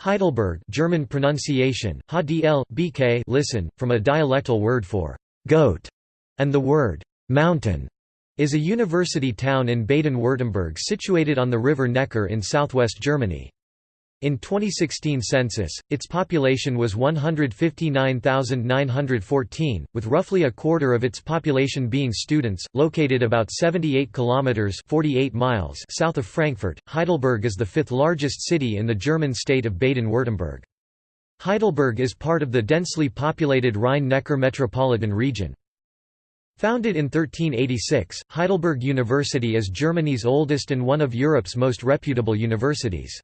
Heidelberg German pronunciation, HDL, BK listen, from a dialectal word for «goat» and the word «mountain» is a university town in Baden-Württemberg situated on the river Neckar in southwest Germany. In 2016 census, its population was 159,914, with roughly a quarter of its population being students, located about 78 kilometers (48 miles) south of Frankfurt. Heidelberg is the fifth largest city in the German state of Baden-Württemberg. Heidelberg is part of the densely populated Rhine-Neckar metropolitan region. Founded in 1386, Heidelberg University is Germany's oldest and one of Europe's most reputable universities.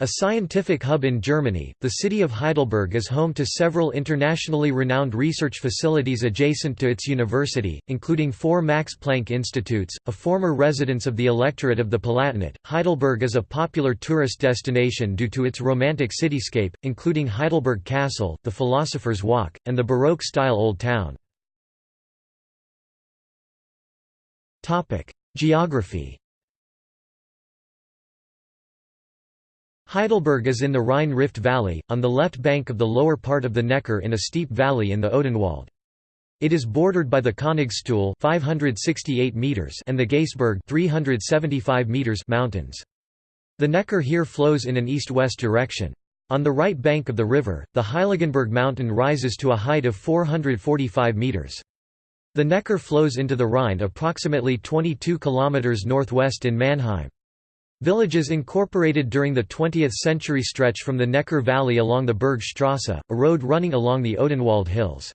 A scientific hub in Germany, the city of Heidelberg is home to several internationally renowned research facilities adjacent to its university, including four Max Planck Institutes, a former residence of the electorate of the Palatinate. Heidelberg is a popular tourist destination due to its romantic cityscape, including Heidelberg Castle, the Philosopher's Walk, and the Baroque-style Old Town. Geography Heidelberg is in the Rhine-Rift Valley, on the left bank of the lower part of the Neckar in a steep valley in the Odenwald. It is bordered by the Königstuhl 568 meters and the Gaisberg 375 meters mountains. The Neckar here flows in an east-west direction. On the right bank of the river, the Heiligenberg mountain rises to a height of 445 meters. The Neckar flows into the Rhine approximately 22 kilometers northwest in Mannheim. Villages incorporated during the 20th century stretch from the Neckar Valley along the Bergstrasse, a road running along the Odenwald Hills.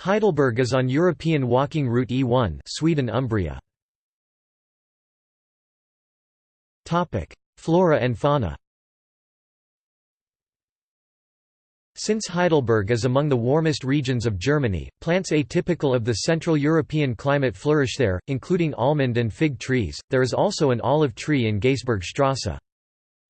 Heidelberg is on European walking route E1 Sweden-Umbria. Flora and fauna Since Heidelberg is among the warmest regions of Germany, plants atypical of the Central European climate flourish there, including almond and fig trees. There is also an olive tree in Gaisbergstrasse.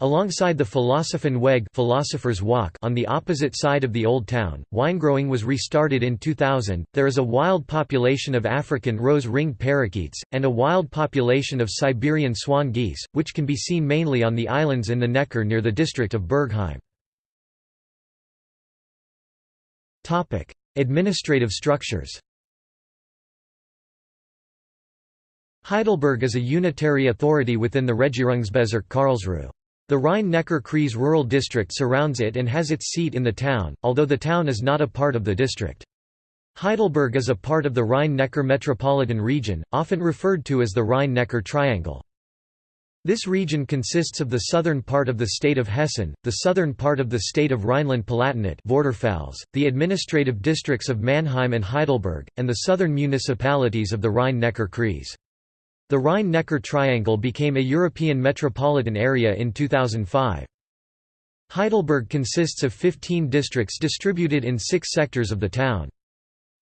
Alongside the Philosophenweg Philosopher's Walk on the opposite side of the Old Town, winegrowing was restarted in 2000. There is a wild population of African rose-ringed parakeets, and a wild population of Siberian swan geese, which can be seen mainly on the islands in the Neckar near the district of Bergheim. Administrative structures Heidelberg is a unitary authority within the Regierungsbezirk Karlsruhe. The Rhine-Neckar-Kreis rural district surrounds it and has its seat in the town, although the town is not a part of the district. Heidelberg is a part of the Rhine-Neckar metropolitan region, often referred to as the Rhine-Neckar Triangle. This region consists of the southern part of the state of Hessen, the southern part of the state of Rhineland-Palatinate the administrative districts of Mannheim and Heidelberg, and the southern municipalities of the Rhine-Neckar-Kreis. The Rhine-Neckar Triangle became a European metropolitan area in 2005. Heidelberg consists of 15 districts distributed in six sectors of the town.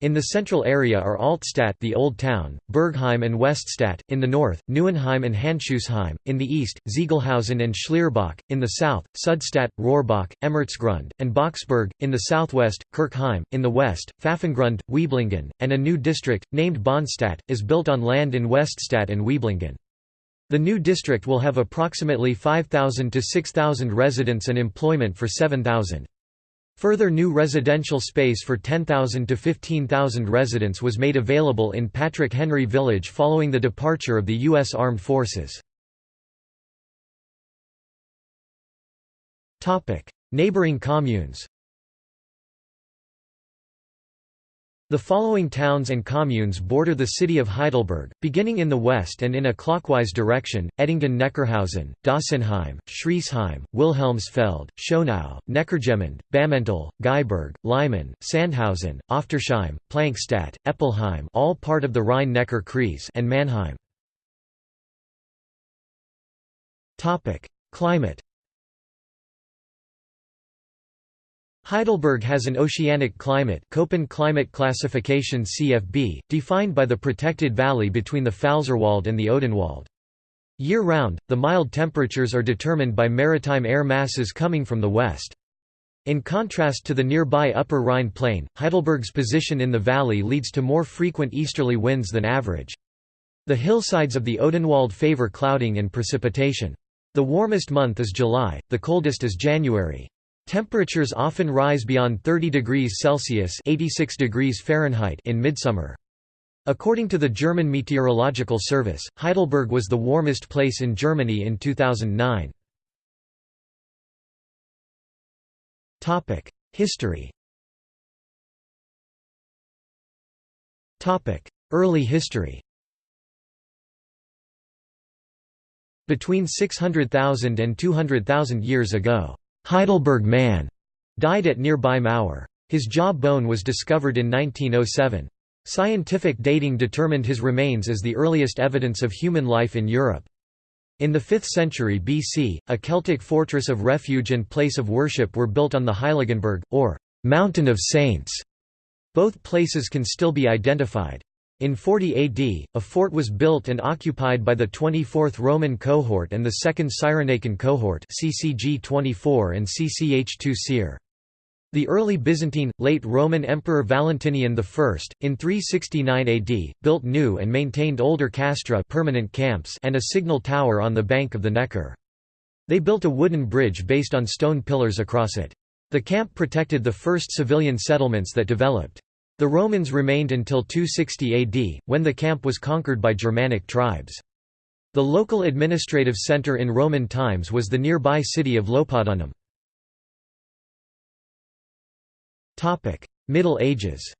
In the central area are Altstadt the Old Town, Bergheim and Weststadt, in the north, Neuenheim and Handschuhsheim, in the east, Ziegelhausen and Schlierbach, in the south, Südstadt, Rohrbach, Emmertsgrund, and Boxberg, in the southwest, Kirchheim, in the west, Pfaffengrund, Wieblingen, and a new district, named Bahnstadt, is built on land in Weststadt and Wieblingen. The new district will have approximately 5,000 to 6,000 residents and employment for 7,000. Further new residential space for 10,000 to 15,000 residents was made available in Patrick Henry Village following the departure of the U.S. Armed Forces. Neighboring communes The following towns and communes border the city of Heidelberg, beginning in the west and in a clockwise direction, Edingen-Neckarhausen, Dossenheim, Schriesheim, Wilhelmsfeld, Schönau, Neckargemünd, Bammental, Gaiberg, Leimen, Sandhausen, Oftersheim, Plankstadt, Eppelheim all part of the Rhine-Neckar-Kreis and Mannheim. Climate Heidelberg has an oceanic climate Köppen climate classification CFB, defined by the protected valley between the Pfälzerwald and the Odenwald. Year-round, the mild temperatures are determined by maritime air masses coming from the west. In contrast to the nearby Upper Rhine plain, Heidelberg's position in the valley leads to more frequent easterly winds than average. The hillsides of the Odenwald favor clouding and precipitation. The warmest month is July, the coldest is January. Temperatures often rise beyond 30 degrees Celsius 86 degrees Fahrenheit in midsummer. According to the German Meteorological Service, Heidelberg was the warmest place in Germany in 2009. History Early history Between 600,000 and 200,000 years ago, Heidelberg man died at nearby Mauer. His jaw bone was discovered in 1907. Scientific dating determined his remains as the earliest evidence of human life in Europe. In the 5th century BC, a Celtic fortress of refuge and place of worship were built on the Heiligenberg, or «Mountain of Saints». Both places can still be identified. In 40 AD, a fort was built and occupied by the 24th Roman cohort and the 2nd Cyrenaican cohort CCG 24 and CCH 2 The early Byzantine, late Roman Emperor Valentinian I, in 369 AD, built new and maintained older castra permanent camps and a signal tower on the bank of the Neckar. They built a wooden bridge based on stone pillars across it. The camp protected the first civilian settlements that developed. The Romans remained until 260 AD, when the camp was conquered by Germanic tribes. The local administrative centre in Roman times was the nearby city of Lopodunum. Middle Ages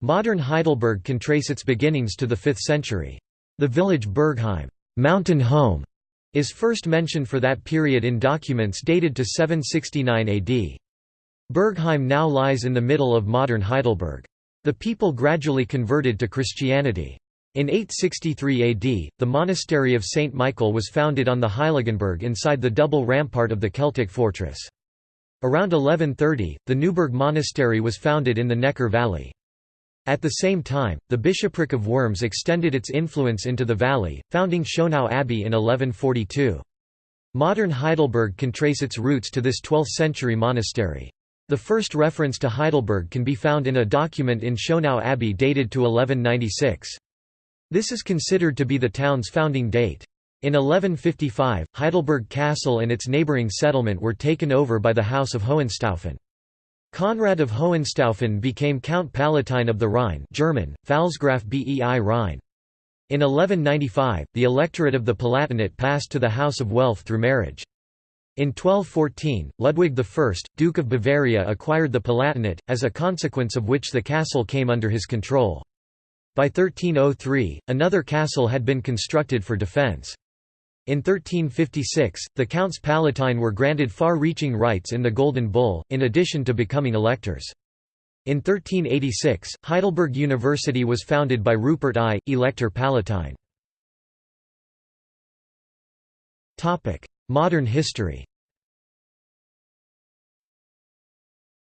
Modern Heidelberg can trace its beginnings to the 5th century. The village Bergheim mountain home", is first mentioned for that period in documents dated to 769 AD. Bergheim now lies in the middle of modern Heidelberg. The people gradually converted to Christianity. In 863 AD, the monastery of St. Michael was founded on the Heiligenberg inside the double rampart of the Celtic fortress. Around 1130, the Neuburg Monastery was founded in the Neckar Valley. At the same time, the bishopric of Worms extended its influence into the valley, founding Schönau Abbey in 1142. Modern Heidelberg can trace its roots to this 12th-century monastery. The first reference to Heidelberg can be found in a document in Schönau Abbey dated to 1196. This is considered to be the town's founding date. In 1155, Heidelberg Castle and its neighbouring settlement were taken over by the House of Hohenstaufen. Conrad of Hohenstaufen became Count Palatine of the Rhine German, Pfalzgraf bei Rhein. In 1195, the electorate of the Palatinate passed to the House of Welf through marriage. In 1214, Ludwig I, Duke of Bavaria acquired the Palatinate, as a consequence of which the castle came under his control. By 1303, another castle had been constructed for defence. In 1356, the Counts Palatine were granted far-reaching rights in the Golden Bull, in addition to becoming electors. In 1386, Heidelberg University was founded by Rupert I, Elector Palatine. Modern history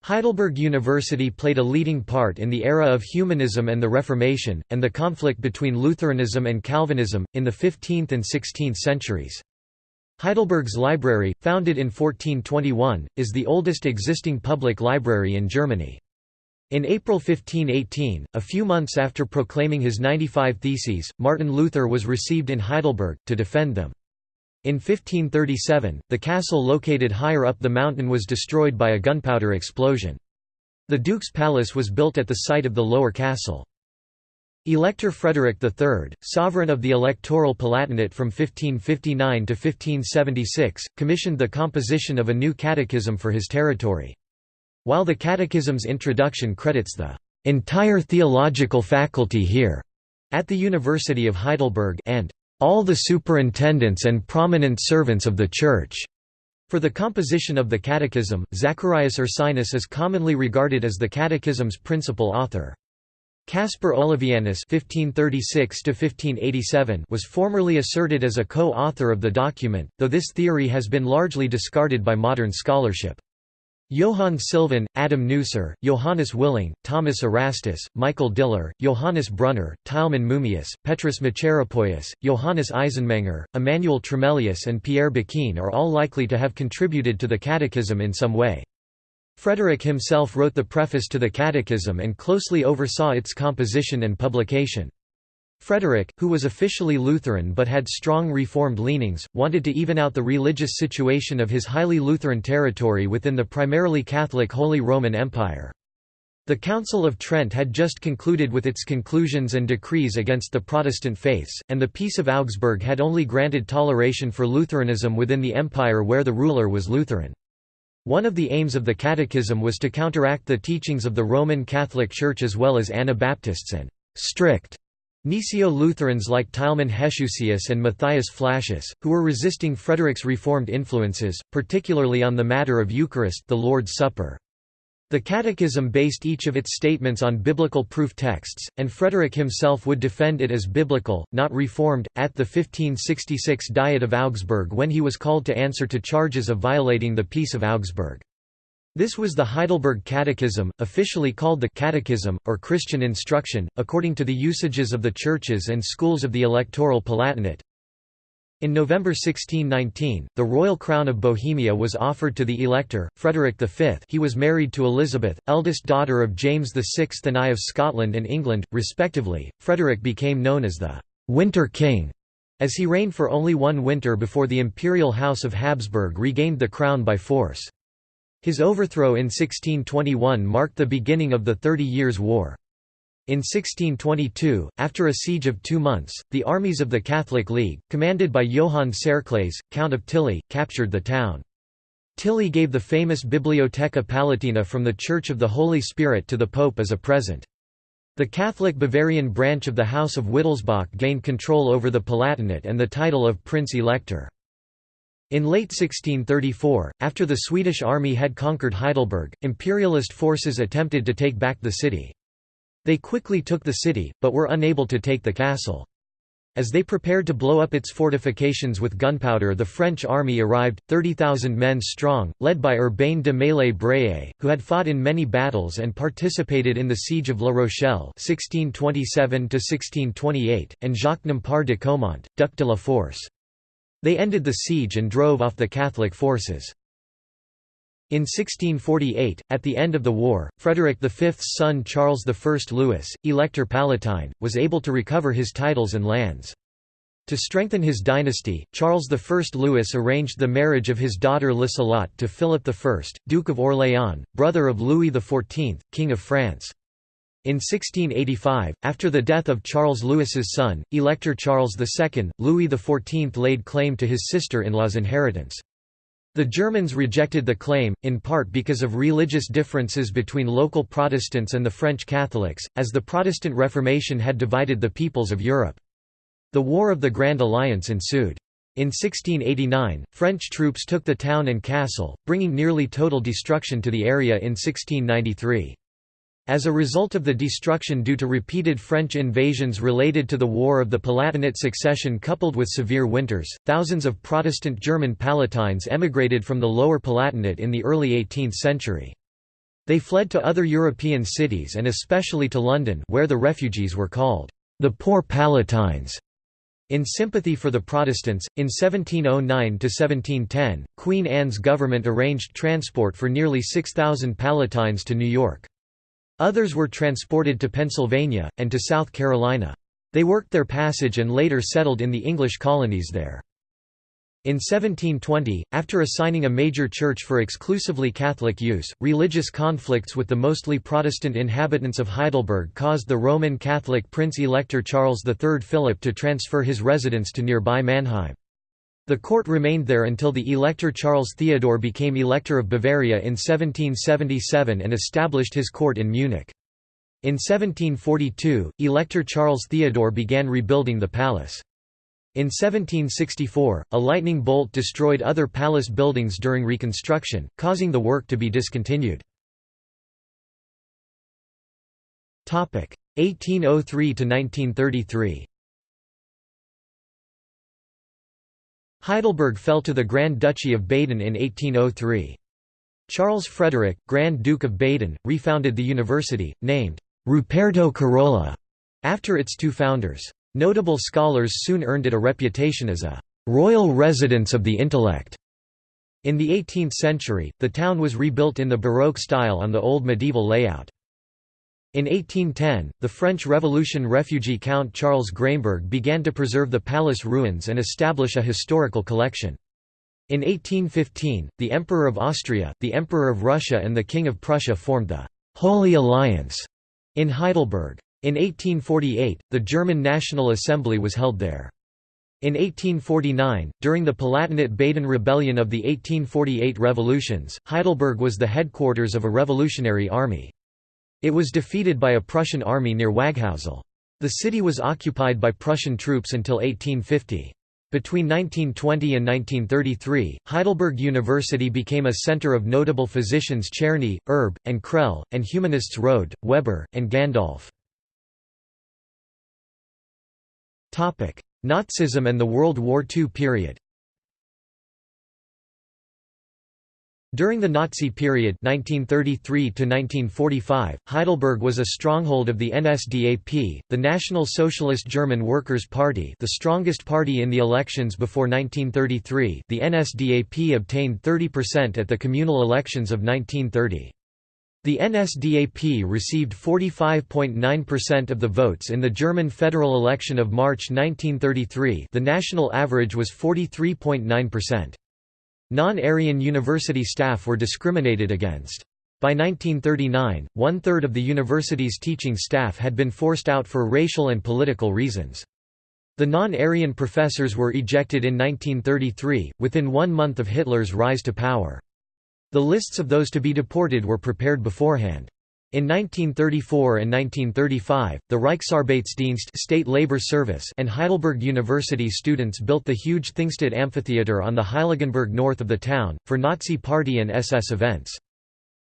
Heidelberg University played a leading part in the era of humanism and the Reformation, and the conflict between Lutheranism and Calvinism, in the 15th and 16th centuries. Heidelberg's library, founded in 1421, is the oldest existing public library in Germany. In April 1518, a few months after proclaiming his 95 Theses, Martin Luther was received in Heidelberg, to defend them. In 1537, the castle located higher up the mountain was destroyed by a gunpowder explosion. The Duke's Palace was built at the site of the lower castle. Elector Frederick III, sovereign of the Electoral Palatinate from 1559 to 1576, commissioned the composition of a new catechism for his territory. While the catechism's introduction credits the entire theological faculty here at the University of Heidelberg and all the superintendents and prominent servants of the Church. For the composition of the Catechism, Zacharias Ursinus is commonly regarded as the Catechism's principal author. Caspar Olevianus (1536–1587) was formerly asserted as a co-author of the document, though this theory has been largely discarded by modern scholarship. Johann Sylvan, Adam Neuser, Johannes Willing, Thomas Erastus, Michael Diller, Johannes Brunner, Tilman Mummius, Petrus Macheropoeus, Johannes Eisenmenger, Emmanuel Tremellius and Pierre Boquin are all likely to have contributed to the Catechism in some way. Frederick himself wrote the preface to the Catechism and closely oversaw its composition and publication. Frederick, who was officially Lutheran but had strong Reformed leanings, wanted to even out the religious situation of his highly Lutheran territory within the primarily Catholic Holy Roman Empire. The Council of Trent had just concluded with its conclusions and decrees against the Protestant faiths, and the Peace of Augsburg had only granted toleration for Lutheranism within the empire where the ruler was Lutheran. One of the aims of the Catechism was to counteract the teachings of the Roman Catholic Church as well as Anabaptists and strict Gnesio-Lutherans like Tilman Heshusius and Matthias Flacius, who were resisting Frederick's Reformed influences, particularly on the matter of Eucharist the Lord's Supper. The Catechism based each of its statements on biblical proof texts, and Frederick himself would defend it as biblical, not reformed, at the 1566 Diet of Augsburg when he was called to answer to charges of violating the Peace of Augsburg. This was the Heidelberg Catechism, officially called the Catechism, or Christian instruction, according to the usages of the churches and schools of the electoral Palatinate, in November 1619, the royal crown of Bohemia was offered to the elector, Frederick V he was married to Elizabeth, eldest daughter of James VI and I of Scotland and England, respectively. Frederick became known as the «Winter King», as he reigned for only one winter before the imperial house of Habsburg regained the crown by force. His overthrow in 1621 marked the beginning of the Thirty Years' War. In 1622, after a siege of two months, the armies of the Catholic League, commanded by Johann Tserclaes, Count of Tilly, captured the town. Tilly gave the famous Bibliotheca Palatina from the Church of the Holy Spirit to the Pope as a present. The Catholic Bavarian branch of the House of Wittelsbach gained control over the Palatinate and the title of Prince-Elector. In late 1634, after the Swedish army had conquered Heidelberg, imperialist forces attempted to take back the city. They quickly took the city, but were unable to take the castle. As they prepared to blow up its fortifications with gunpowder the French army arrived, 30,000 men strong, led by Urbain de Maillé who had fought in many battles and participated in the siege of La Rochelle 1627 and Jacques Nompar de Caumont, Duc de la Force. They ended the siege and drove off the Catholic forces. In 1648, at the end of the war, Frederick V's son Charles I Louis, Elector Palatine, was able to recover his titles and lands. To strengthen his dynasty, Charles I Louis arranged the marriage of his daughter Liselotte to Philip I, Duke of Orléans, brother of Louis XIV, King of France. In 1685, after the death of Charles Louis's son, Elector Charles II, Louis XIV laid claim to his sister-in-law's inheritance. The Germans rejected the claim, in part because of religious differences between local Protestants and the French Catholics, as the Protestant Reformation had divided the peoples of Europe. The War of the Grand Alliance ensued. In 1689, French troops took the town and castle, bringing nearly total destruction to the area in 1693. As a result of the destruction due to repeated French invasions related to the War of the Palatinate succession coupled with severe winters, thousands of Protestant German Palatines emigrated from the Lower Palatinate in the early 18th century. They fled to other European cities and especially to London where the refugees were called, "...the Poor Palatines." In sympathy for the Protestants, in 1709–1710, Queen Anne's government arranged transport for nearly 6,000 Palatines to New York. Others were transported to Pennsylvania, and to South Carolina. They worked their passage and later settled in the English colonies there. In 1720, after assigning a major church for exclusively Catholic use, religious conflicts with the mostly Protestant inhabitants of Heidelberg caused the Roman Catholic Prince-Elector Charles III Philip to transfer his residence to nearby Mannheim. The court remained there until the Elector Charles Theodore became Elector of Bavaria in 1777 and established his court in Munich. In 1742, Elector Charles Theodore began rebuilding the palace. In 1764, a lightning bolt destroyed other palace buildings during reconstruction, causing the work to be discontinued. 1803 Heidelberg fell to the Grand Duchy of Baden in 1803. Charles Frederick, Grand Duke of Baden, refounded the university, named Ruperto Carola, after its two founders. Notable scholars soon earned it a reputation as a royal residence of the intellect. In the 18th century, the town was rebuilt in the Baroque style on the old medieval layout. In 1810, the French Revolution refugee Count Charles Graimberg began to preserve the palace ruins and establish a historical collection. In 1815, the Emperor of Austria, the Emperor of Russia and the King of Prussia formed the «Holy Alliance» in Heidelberg. In 1848, the German National Assembly was held there. In 1849, during the Palatinate-Baden rebellion of the 1848 revolutions, Heidelberg was the headquarters of a revolutionary army. It was defeated by a Prussian army near Waghäusel. The city was occupied by Prussian troops until 1850. Between 1920 and 1933, Heidelberg University became a center of notable physicians Czerny, Erb, and Krehl, and humanists Rohde, Weber, and Gundolf. Nazism and the World War II period During the Nazi period 1933 Heidelberg was a stronghold of the NSDAP, the National Socialist German Workers' Party the strongest party in the elections before 1933 the NSDAP obtained 30% at the communal elections of 1930. The NSDAP received 45.9% of the votes in the German federal election of March 1933 the national average was 43.9%. Non-Aryan university staff were discriminated against. By 1939, one-third of the university's teaching staff had been forced out for racial and political reasons. The non-Aryan professors were ejected in 1933, within one month of Hitler's rise to power. The lists of those to be deported were prepared beforehand. In 1934 and 1935, the Reichsarbeitsdienst state labor service and Heidelberg University students built the huge Thingstätte Amphitheater on the Heiligenberg north of the town, for Nazi Party and SS events.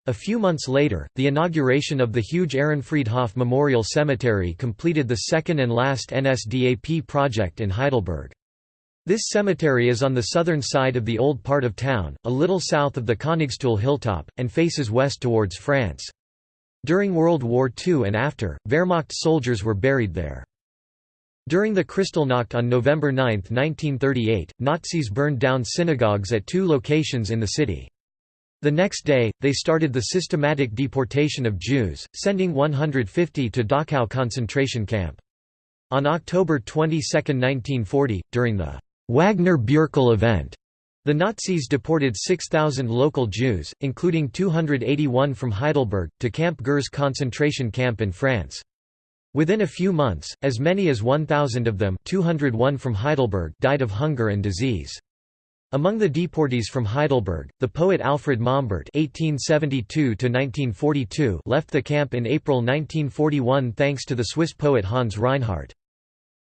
A few months later, the inauguration of the huge Ehrenfriedhof Memorial Cemetery completed the second and last NSDAP project in Heidelberg. This cemetery is on the southern side of the old part of town, a little south of the Königstuhl hilltop, and faces west towards France. During World War II and after, Wehrmacht soldiers were buried there. During the Kristallnacht on November 9, 1938, Nazis burned down synagogues at two locations in the city. The next day, they started the systematic deportation of Jews, sending 150 to Dachau concentration camp. On October 22, 1940, during the Wagner-Bürkel event, the Nazis deported 6,000 local Jews, including 281 from Heidelberg, to Camp Gurs concentration camp in France. Within a few months, as many as 1,000 of them 201 from Heidelberg died of hunger and disease. Among the deportees from Heidelberg, the poet Alfred Mombert (1872–1942) left the camp in April 1941 thanks to the Swiss poet Hans Reinhart.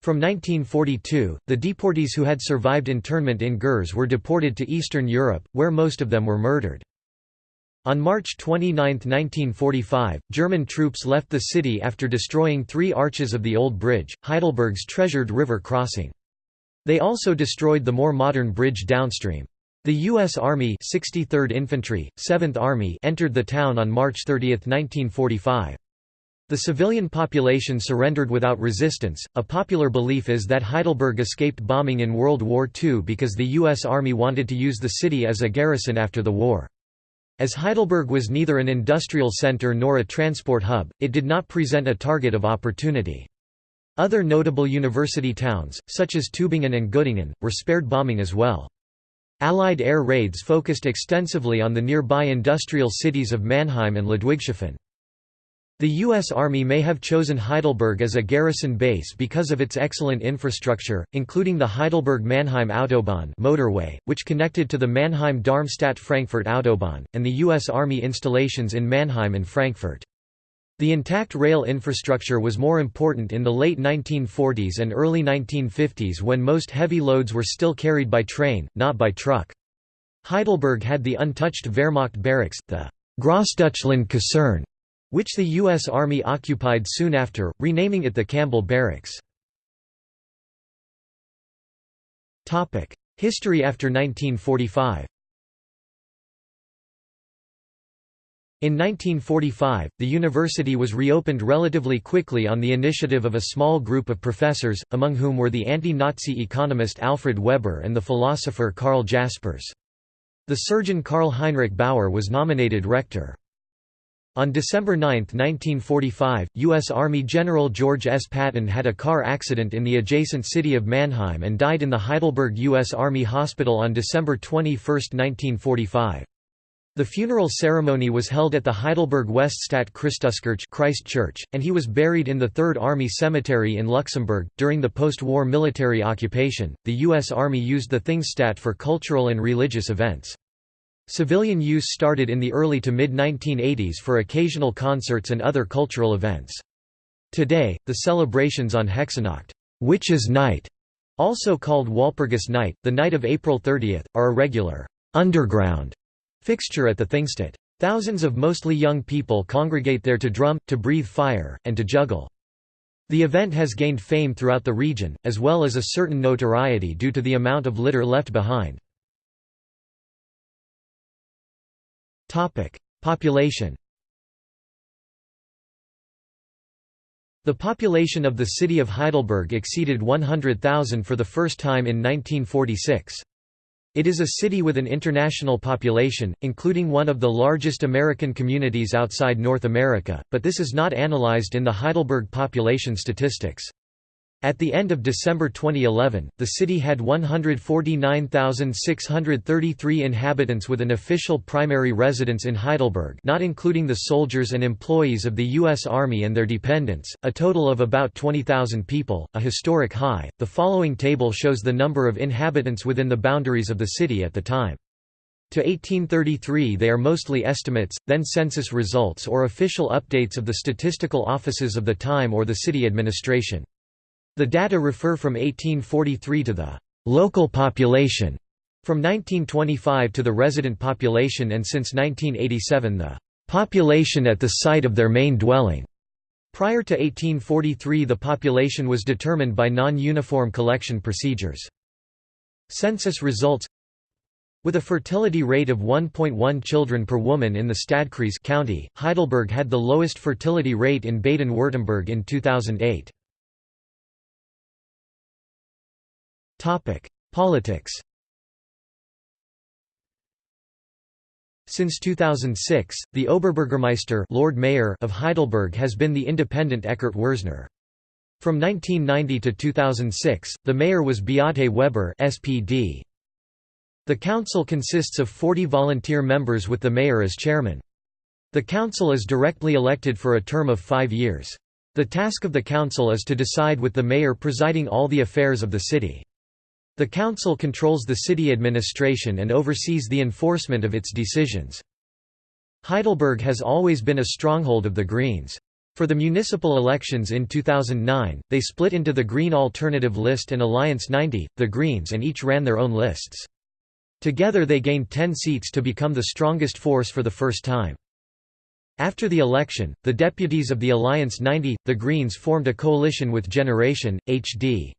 From 1942, the deportees who had survived internment in Gurs were deported to Eastern Europe, where most of them were murdered. On March 29, 1945, German troops left the city after destroying three arches of the Old Bridge, Heidelberg's treasured river crossing. They also destroyed the more modern bridge downstream. The U.S. Army 63rd Infantry, 7th Army entered the town on March 30, 1945. The civilian population surrendered without resistance. A popular belief is that Heidelberg escaped bombing in World War II because the U.S. Army wanted to use the city as a garrison after the war. As Heidelberg was neither an industrial center nor a transport hub, it did not present a target of opportunity. Other notable university towns, such as Tübingen and Göttingen, were spared bombing as well. Allied air raids focused extensively on the nearby industrial cities of Mannheim and Ludwigshafen. The U.S. Army may have chosen Heidelberg as a garrison base because of its excellent infrastructure, including the Heidelberg-Mannheim Autobahn motorway, which connected to the Mannheim-Darmstadt-Frankfurt Autobahn, and the U.S. Army installations in Mannheim and Frankfurt. The intact rail infrastructure was more important in the late 1940s and early 1950s when most heavy loads were still carried by train, not by truck. Heidelberg had the untouched Wehrmacht barracks, the Grossdeutschland Kaserne, which the U.S. Army occupied soon after, renaming it the Campbell Barracks. History after 1945 In 1945, the university was reopened relatively quickly on the initiative of a small group of professors, among whom were the anti-Nazi economist Alfred Weber and the philosopher Karl Jaspers. The surgeon Karl Heinrich Bauer was nominated rector. On December 9, 1945, U.S. Army General George S. Patton had a car accident in the adjacent city of Mannheim and died in the Heidelberg U.S. Army Hospital on December 21, 1945. The funeral ceremony was held at the Heidelberg Weststadt Christuskirche Christ Church, and he was buried in the Third Army Cemetery in Luxembourg. During the post-war military occupation, the U.S. Army used the Thingstatt for cultural and religious events. Civilian use started in the early to mid-1980s for occasional concerts and other cultural events. Today, the celebrations on Hexennacht, Witches' Night, also called Walpurgis Night, the night of April 30, are a regular underground Fixture at the Thingstatt. Thousands of mostly young people congregate there to drum, to breathe fire, and to juggle. The event has gained fame throughout the region, as well as a certain notoriety due to the amount of litter left behind. Population The population of the city of Heidelberg exceeded 100,000 for the first time in 1946. It is a city with an international population, including one of the largest American communities outside North America, but this is not analyzed in the Heidelberg population statistics. At the end of December 2011, the city had 149,633 inhabitants with an official primary residence in Heidelberg not including the soldiers and employees of the U.S. Army and their dependents, a total of about 20,000 people, a historic high. The following table shows the number of inhabitants within the boundaries of the city at the time. To 1833 they are mostly estimates, then census results or official updates of the statistical offices of the time or the city administration. The data refer from 1843 to the local population, from 1925 to the resident population and since 1987 the population at the site of their main dwelling. Prior to 1843 the population was determined by non-uniform collection procedures. Census results with a fertility rate of 1.1 children per woman in the Stadtkreis county, Heidelberg had the lowest fertility rate in Baden-Württemberg in 2008. Topic: Politics. Since 2006, the Oberbürgermeister Lord Mayor of Heidelberg has been the independent Eckart Würzner. From 1990 to 2006, the mayor was Beate Weber SPD. The council consists of 40 volunteer members with the mayor as chairman. The council is directly elected for a term of five years. The task of the council is to decide with the mayor presiding all the affairs of the city. The council controls the city administration and oversees the enforcement of its decisions. Heidelberg has always been a stronghold of the Greens. For the municipal elections in 2009, they split into the Green Alternative List and Alliance 90, the Greens and each ran their own lists. Together they gained 10 seats to become the strongest force for the first time. After the election, the deputies of the Alliance 90, the Greens formed a coalition with Generation, HD.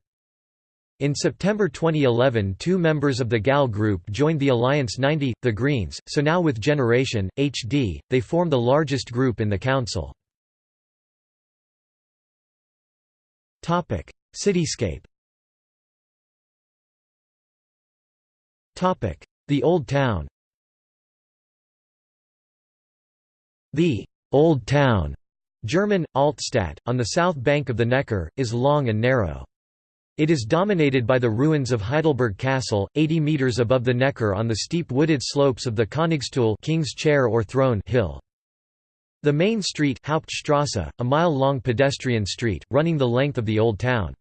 In September 2011 two members of the GAL group joined the Alliance 90, the Greens, so now with Generation, HD, they form the largest group in the council. Cityscape The Old Town The Old Town German, Altstadt, on the south bank of the Neckar, is long and narrow. It is dominated by the ruins of Heidelberg Castle, 80 metres above the Neckar on the steep wooded slopes of the Königstuhl King's Chair or Throne hill. The main street Hauptstrasse, a mile-long pedestrian street, running the length of the Old Town.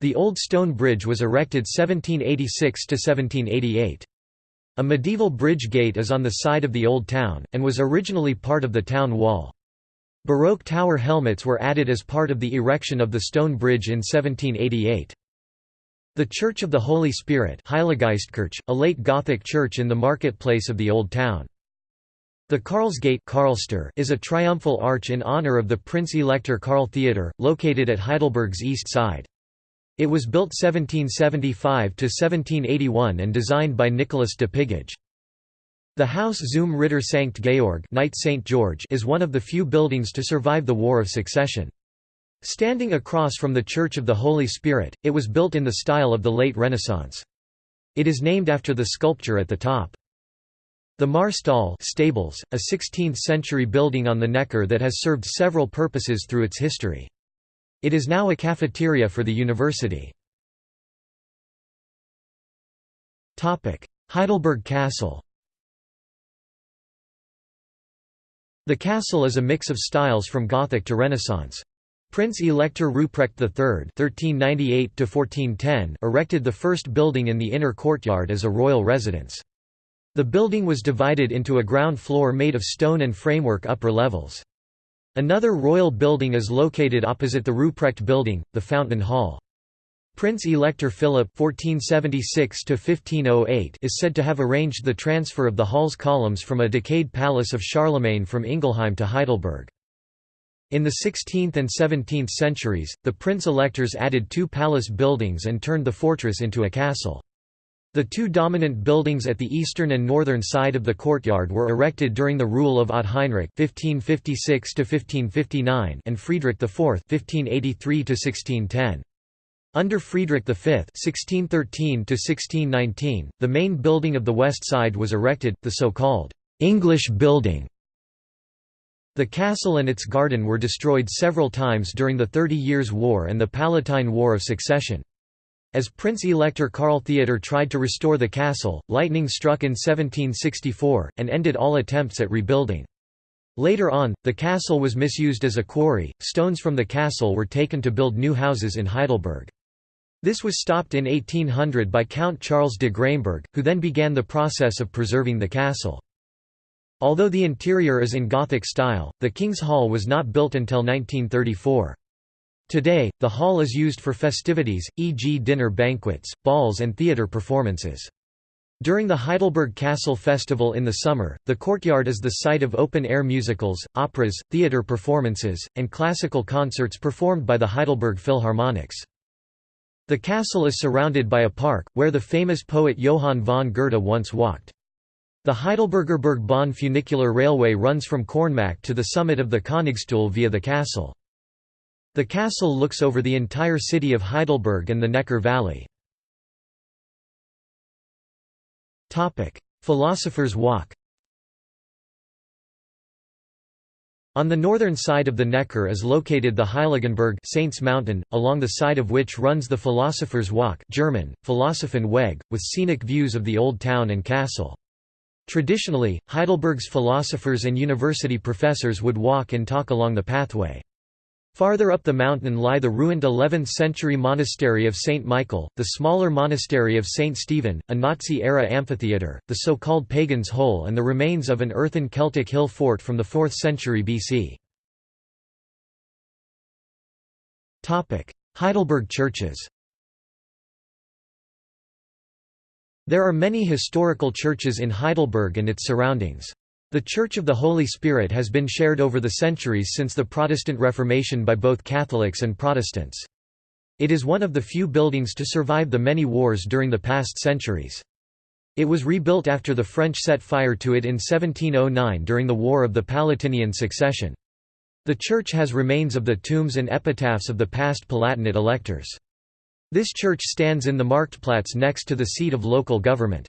The Old Stone Bridge was erected 1786–1788. A medieval bridge gate is on the side of the Old Town, and was originally part of the town wall. Baroque tower helmets were added as part of the erection of the stone bridge in 1788. The Church of the Holy Spirit a late Gothic church in the marketplace of the Old Town. The Karlsgate is a triumphal arch in honor of the Prince-Elector Karl Theodor, located at Heidelberg's east side. It was built 1775–1781 and designed by Nicholas de Pigage. The Haus zum Ritter Sankt Georg Knight St. George is one of the few buildings to survive the War of Succession. Standing across from the Church of the Holy Spirit, it was built in the style of the late Renaissance. It is named after the sculpture at the top. The Marstall stables, a 16th-century building on the Neckar that has served several purposes through its history. It is now a cafeteria for the university. Heidelberg Castle The castle is a mix of styles from Gothic to Renaissance. Prince Elector Ruprecht III (1398–1410) erected the first building in the inner courtyard as a royal residence. The building was divided into a ground floor made of stone and framework upper levels. Another royal building is located opposite the Ruprecht building, the Fountain Hall. Prince Elector Philip (1476–1508) is said to have arranged the transfer of the hall's columns from a decayed palace of Charlemagne from Ingelheim to Heidelberg. In the 16th and 17th centuries, the prince-electors added two palace buildings and turned the fortress into a castle. The two dominant buildings at the eastern and northern side of the courtyard were erected during the rule of Ott Heinrich (1556–1559) and Friedrich IV (1583–1610). Under Friedrich V (1613–1619), the main building of the west side was erected, the so-called English Building. The castle and its garden were destroyed several times during the Thirty Years' War and the Palatine War of Succession. As Prince-Elector Karl Theodor tried to restore the castle, lightning struck in 1764, and ended all attempts at rebuilding. Later on, the castle was misused as a quarry, stones from the castle were taken to build new houses in Heidelberg. This was stopped in 1800 by Count Charles de Graimberg, who then began the process of preserving the castle. Although the interior is in Gothic style, the King's Hall was not built until 1934. Today, the hall is used for festivities, e.g. dinner banquets, balls and theatre performances. During the Heidelberg Castle Festival in the summer, the courtyard is the site of open-air musicals, operas, theatre performances, and classical concerts performed by the Heidelberg Philharmonics. The castle is surrounded by a park, where the famous poet Johann von Goethe once walked. The Heidelberger Bahn funicular railway runs from Kornmarkt to the summit of the Königstuhl via the castle. The castle looks over the entire city of Heidelberg and the Neckar Valley. Philosopher's Walk On the northern side of the Neckar is located the Heiligenberg Saints Mountain, along the side of which runs the Philosopher's Walk German, Weg, with scenic views of the old town and castle. Traditionally, Heidelberg's philosophers and university professors would walk and talk along the pathway. Farther up the mountain lie the ruined 11th-century monastery of St. Michael, the smaller monastery of St. Stephen, a Nazi-era amphitheatre, the so-called Pagan's Hole and the remains of an earthen Celtic hill fort from the 4th century BC. Heidelberg churches There are many historical churches in Heidelberg and its surroundings. The Church of the Holy Spirit has been shared over the centuries since the Protestant Reformation by both Catholics and Protestants. It is one of the few buildings to survive the many wars during the past centuries. It was rebuilt after the French set fire to it in 1709 during the War of the Palatinian Succession. The church has remains of the tombs and epitaphs of the past Palatinate electors. This church stands in the Marktplatz next to the seat of local government.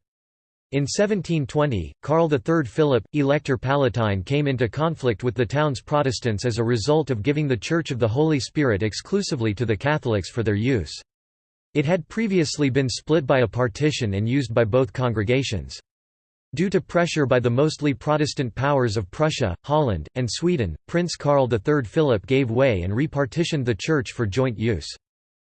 In 1720, Karl III Philip, Elector Palatine came into conflict with the town's Protestants as a result of giving the Church of the Holy Spirit exclusively to the Catholics for their use. It had previously been split by a partition and used by both congregations. Due to pressure by the mostly Protestant powers of Prussia, Holland, and Sweden, Prince Karl III Philip gave way and repartitioned the church for joint use.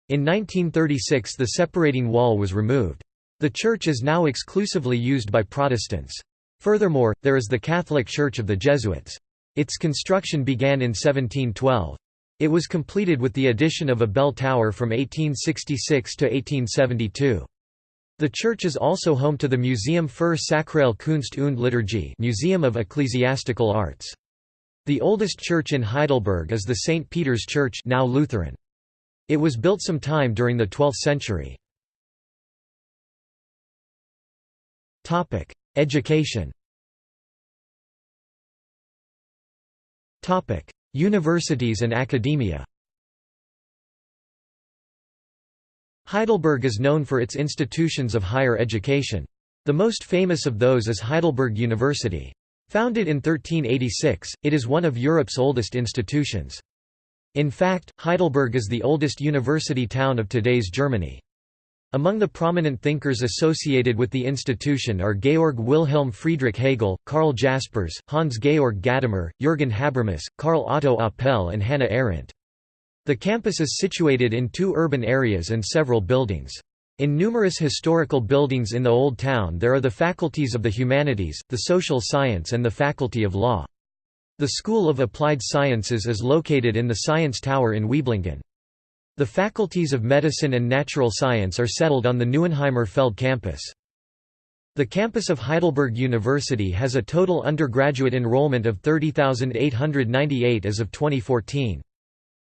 In 1936 the separating wall was removed. The church is now exclusively used by Protestants. Furthermore, there is the Catholic Church of the Jesuits. Its construction began in 1712. It was completed with the addition of a bell tower from 1866 to 1872. The church is also home to the Museum für Sakrale Kunst und Liturgie Museum of Ecclesiastical Arts. The oldest church in Heidelberg is the St. Peter's Church now Lutheran. It was built some time during the 12th century. Education Topic: Universities and academia Heidelberg is known for its institutions of higher education. The most famous of those is Heidelberg University. Founded in 1386, it is one of Europe's oldest institutions. In fact, Heidelberg is the oldest university town of today's Germany. Among the prominent thinkers associated with the institution are Georg Wilhelm Friedrich Hegel, Karl Jaspers, Hans Georg Gadamer, Jürgen Habermas, Karl Otto Apel and Hannah Arendt. The campus is situated in two urban areas and several buildings. In numerous historical buildings in the Old Town there are the faculties of the humanities, the social science and the faculty of law. The School of Applied Sciences is located in the Science Tower in Wieblingen. The faculties of medicine and natural science are settled on the Neuenheimer Feld campus. The campus of Heidelberg University has a total undergraduate enrollment of 30,898 as of 2014.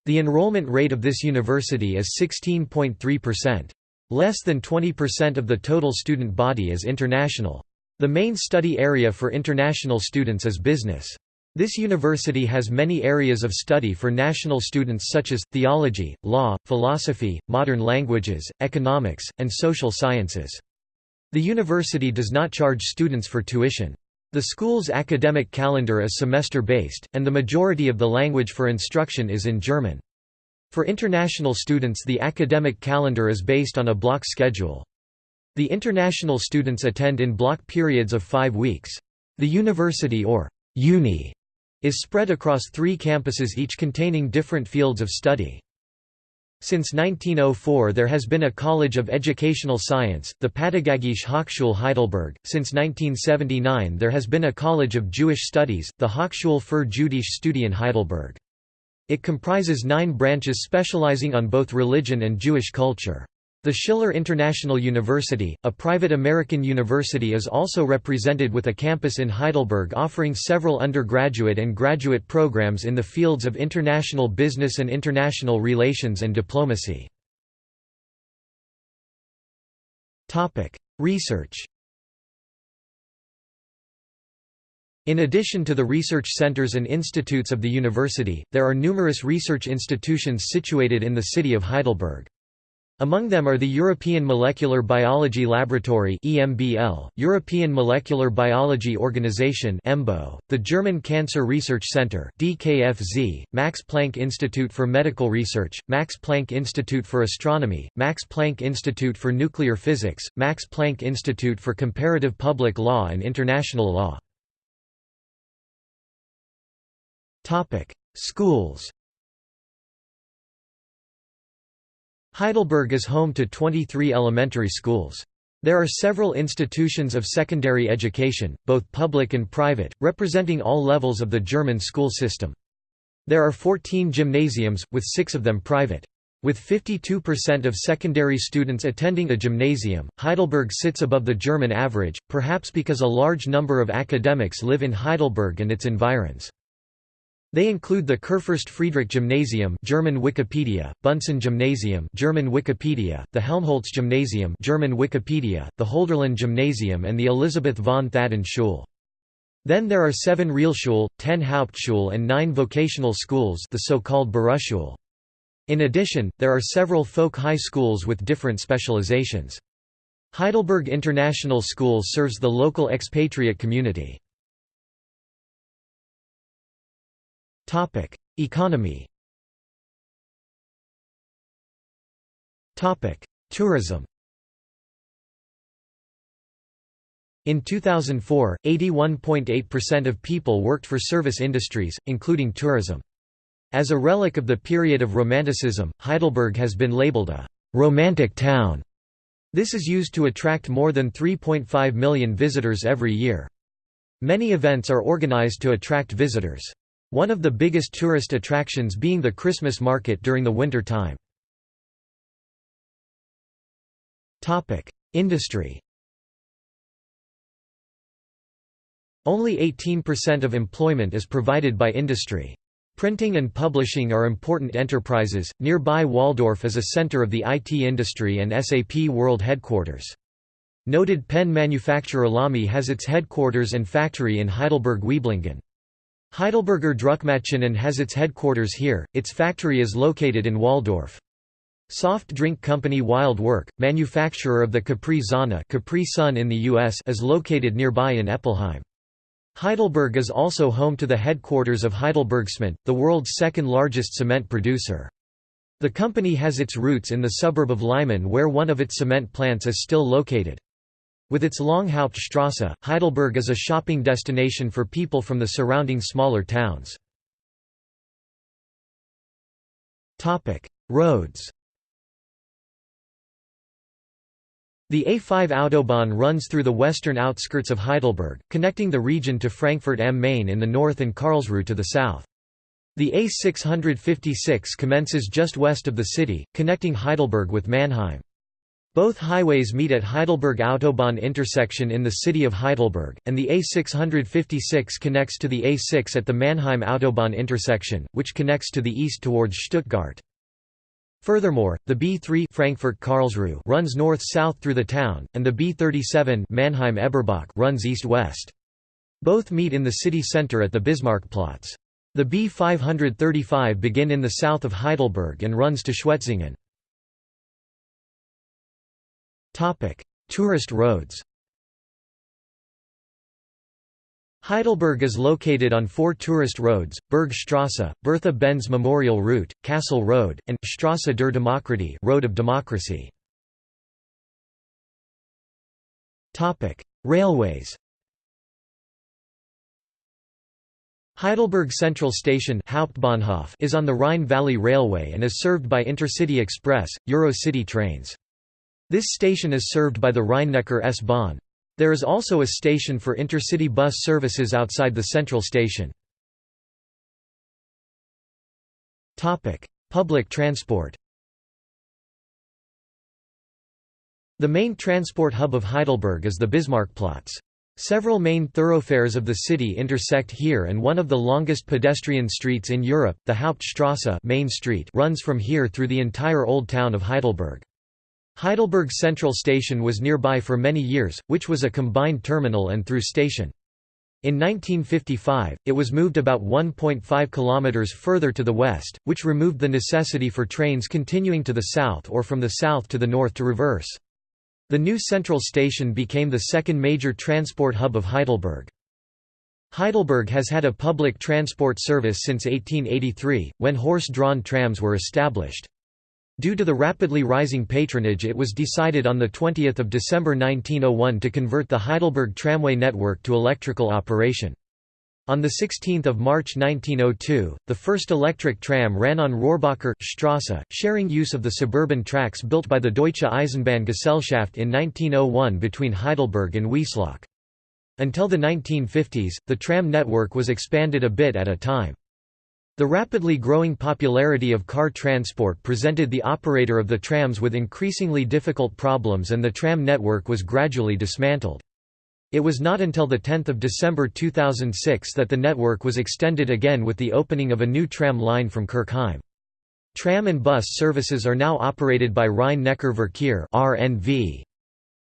The enrollment rate of this university is 16.3%. Less than 20% of the total student body is international. The main study area for international students is business. This university has many areas of study for national students such as, theology, law, philosophy, modern languages, economics, and social sciences. The university does not charge students for tuition. The school's academic calendar is semester-based, and the majority of the language for instruction is in German. For international students the academic calendar is based on a block schedule. The international students attend in block periods of five weeks. The university or uni is spread across three campuses each containing different fields of study. Since 1904 there has been a College of Educational Science, the Pädagogische Hochschule Heidelberg. Since 1979 there has been a College of Jewish Studies, the Hochschule für jüdische Studien Heidelberg. It comprises nine branches specializing on both religion and Jewish culture. The Schiller International University, a private American university is also represented with a campus in Heidelberg offering several undergraduate and graduate programs in the fields of international business and international relations and diplomacy. Research In addition to the research centers and institutes of the university, there are numerous research institutions situated in the city of Heidelberg. Among them are the European Molecular Biology Laboratory EMBL, European Molecular Biology Organization EMBO, the German Cancer Research Center DKFZ, Max Planck Institute for Medical Research, Max Planck Institute for Astronomy, Max Planck Institute for Nuclear Physics, Max Planck Institute for Comparative Public Law and International Law. Topic: Schools Heidelberg is home to 23 elementary schools. There are several institutions of secondary education, both public and private, representing all levels of the German school system. There are 14 gymnasiums, with six of them private. With 52% of secondary students attending a gymnasium, Heidelberg sits above the German average, perhaps because a large number of academics live in Heidelberg and its environs. They include the Kurfürst Friedrich Gymnasium German Wikipedia, Bunsen Gymnasium German Wikipedia, the Helmholtz Gymnasium German Wikipedia, the Hölderlin Gymnasium and the Elisabeth von Thadden Schule. Then there are seven Realschule, ten Hauptschule and nine vocational schools the so-called Berufsschule. In addition, there are several folk high schools with different specializations. Heidelberg International School serves the local expatriate community. Topic: Economy. Topic: Tourism. In 2004, 81.8% of people worked for service industries, including tourism. As a relic of the period of Romanticism, Heidelberg has been labeled a «romantic town». This is used to attract more than 3.5 million visitors every year. Many events are organized to attract visitors. One of the biggest tourist attractions being the Christmas market during the winter time. Industry Only 18% of employment is provided by industry. Printing and publishing are important enterprises. Nearby Walldorf is a center of the IT industry and SAP World Headquarters. Noted pen manufacturer Lamy has its headquarters and factory in Heidelberg-Wieblingen. Heidelberger Druckmaschinen has its headquarters here, its factory is located in Walldorf. Soft drink company Wild Werk, manufacturer of the Capri-Sonne Capri Sun in the US is located nearby in Eppelheim. Heidelberg is also home to the headquarters of HeidelbergCement, the world's second largest cement producer. The company has its roots in the suburb of Leimen where one of its cement plants is still located. With its long Hauptstrasse, Heidelberg is a shopping destination for people from the surrounding smaller towns. Roads The A5 Autobahn runs through the western outskirts of Heidelberg, connecting the region to Frankfurt am Main in the north and Karlsruhe to the south. The A656 commences just west of the city, connecting Heidelberg with Mannheim. Both highways meet at Heidelberg Autobahn intersection in the city of Heidelberg, and the A656 connects to the A6 at the Mannheim Autobahn intersection, which connects to the east towards Stuttgart. Furthermore, the B3 Frankfurt Karlsruhe runs north-south through the town, and the B37 Mannheim Eberbach runs east-west. Both meet in the city centre at the Bismarckplatz. The B535 begin in the south of Heidelberg and runs to Schwetzingen. Tourist roads Heidelberg is located on four tourist roads, Bergstrasse, Bertha Benz Memorial Route, Castle Road, and Strasse der Demokratie Road of Democracy. Railways Heidelberg Central Station Hauptbahnhof is on the Rhine Valley Railway and is served by Intercity Express, Eurocity trains. This station is served by the Rhein-Neckar S-Bahn. There is also a station for intercity bus services outside the central station. Public transport The main transport hub of Heidelberg is the Bismarckplatz. Several main thoroughfares of the city intersect here and one of the longest pedestrian streets in Europe, the Hauptstrasse Main Street runs from here through the entire Old Town of Heidelberg. Heidelberg Central Station was nearby for many years, which was a combined terminal and through station. In 1955, it was moved about 1.5 kilometers further to the west, which removed the necessity for trains continuing to the south or from the south to the north to reverse. The new central station became the second major transport hub of Heidelberg. Heidelberg has had a public transport service since 1883, when horse-drawn trams were established. Due to the rapidly rising patronage it was decided on 20 December 1901 to convert the Heidelberg tramway network to electrical operation. On 16 March 1902, the first electric tram ran on Rohrbacher Strasse, sharing use of the suburban tracks built by the Deutsche Eisenbahngesellschaft in 1901 between Heidelberg and Wiesloch. Until the 1950s, the tram network was expanded a bit at a time. The rapidly growing popularity of car transport presented the operator of the trams with increasingly difficult problems and the tram network was gradually dismantled. It was not until 10 December 2006 that the network was extended again with the opening of a new tram line from Kirchheim. Tram and bus services are now operated by Rhein-Neckar-Verkehr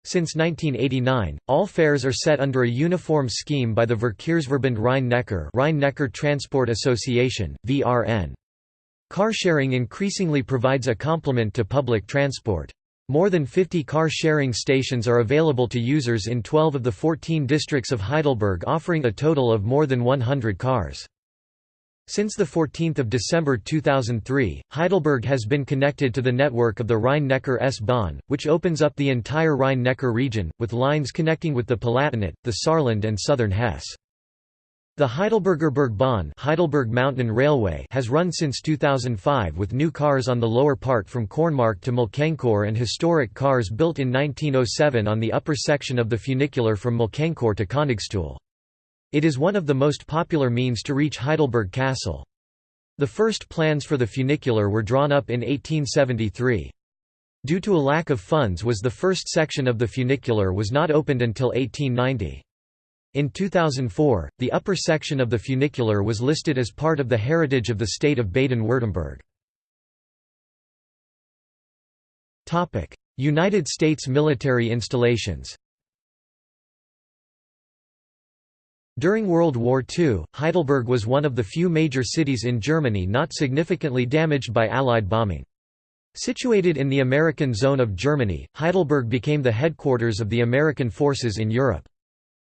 since 1989, all fares are set under a uniform scheme by the Verkehrsverbund Rhein-Neckar Rhein-Neckar Transport Association, VRN. Car-sharing increasingly provides a complement to public transport. More than 50 car-sharing stations are available to users in 12 of the 14 districts of Heidelberg offering a total of more than 100 cars. Since 14 December 2003, Heidelberg has been connected to the network of the Rhein-Neckar S-Bahn, which opens up the entire Rhine-Neckar region, with lines connecting with the Palatinate, the Saarland and southern Hesse. The Heidelberger Bergbahn Heidelberg Mountain Railway has run since 2005 with new cars on the lower part from Kornmarkt to Molkenkur and historic cars built in 1907 on the upper section of the funicular from Molkenkur to Königstuhl. It is one of the most popular means to reach Heidelberg Castle. The first plans for the funicular were drawn up in 1873. Due to a lack of funds was the first section of the funicular was not opened until 1890. In 2004, the upper section of the funicular was listed as part of the heritage of the state of Baden-Württemberg. United States military installations During World War II, Heidelberg was one of the few major cities in Germany not significantly damaged by Allied bombing. Situated in the American zone of Germany, Heidelberg became the headquarters of the American forces in Europe.